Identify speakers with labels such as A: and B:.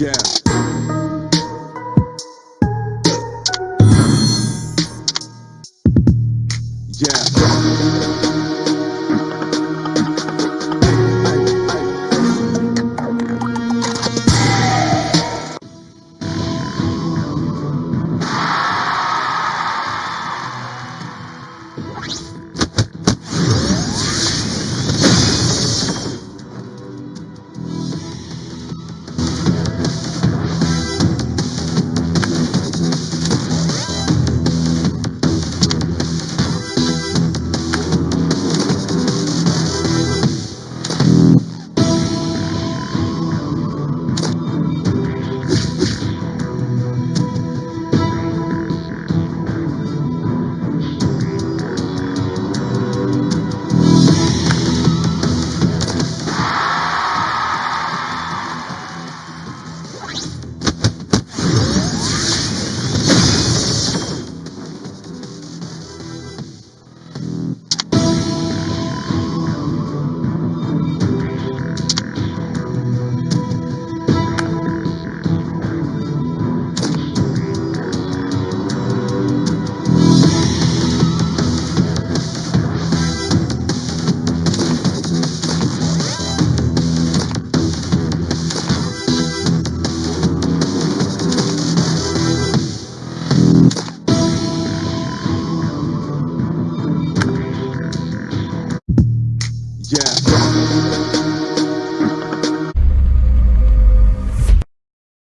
A: Yeah. Yeah. Yeah.